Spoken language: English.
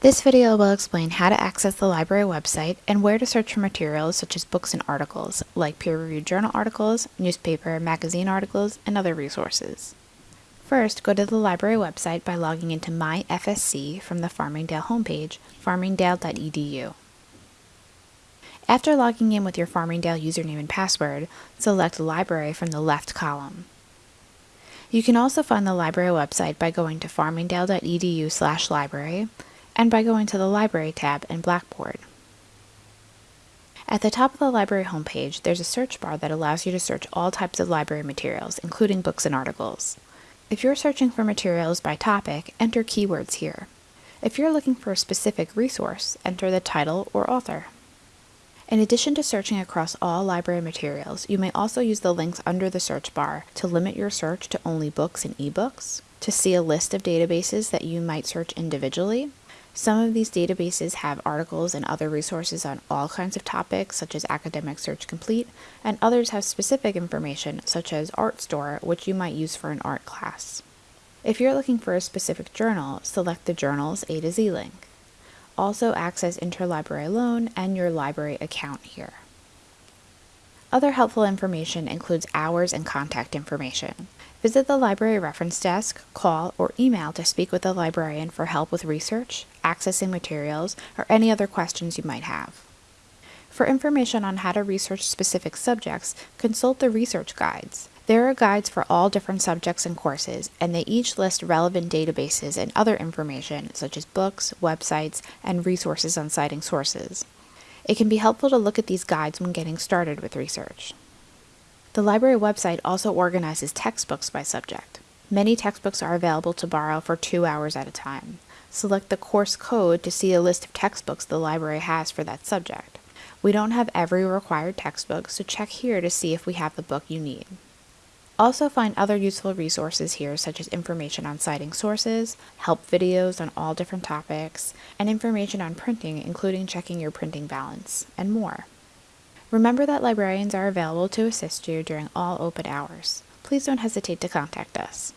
This video will explain how to access the library website and where to search for materials such as books and articles, like peer-reviewed journal articles, newspaper, magazine articles, and other resources. First, go to the library website by logging into MyFSC from the Farmingdale homepage, farmingdale.edu. After logging in with your Farmingdale username and password, select Library from the left column. You can also find the library website by going to farmingdale.edu library and by going to the Library tab in Blackboard. At the top of the library homepage, there's a search bar that allows you to search all types of library materials, including books and articles. If you're searching for materials by topic, enter keywords here. If you're looking for a specific resource, enter the title or author. In addition to searching across all library materials, you may also use the links under the search bar to limit your search to only books and ebooks, to see a list of databases that you might search individually, some of these databases have articles and other resources on all kinds of topics, such as Academic Search Complete, and others have specific information, such as Artstor, which you might use for an art class. If you're looking for a specific journal, select the Journals A to Z link. Also access Interlibrary Loan and your library account here. Other helpful information includes hours and contact information. Visit the library reference desk, call, or email to speak with a librarian for help with research, accessing materials, or any other questions you might have. For information on how to research specific subjects, consult the research guides. There are guides for all different subjects and courses, and they each list relevant databases and other information such as books, websites, and resources on citing sources. It can be helpful to look at these guides when getting started with research. The library website also organizes textbooks by subject. Many textbooks are available to borrow for two hours at a time. Select the course code to see a list of textbooks the library has for that subject. We don't have every required textbook, so check here to see if we have the book you need. Also find other useful resources here such as information on citing sources, help videos on all different topics, and information on printing including checking your printing balance, and more. Remember that librarians are available to assist you during all open hours. Please don't hesitate to contact us.